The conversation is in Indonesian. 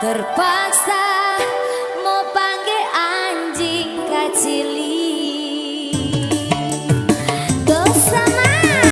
terpaksa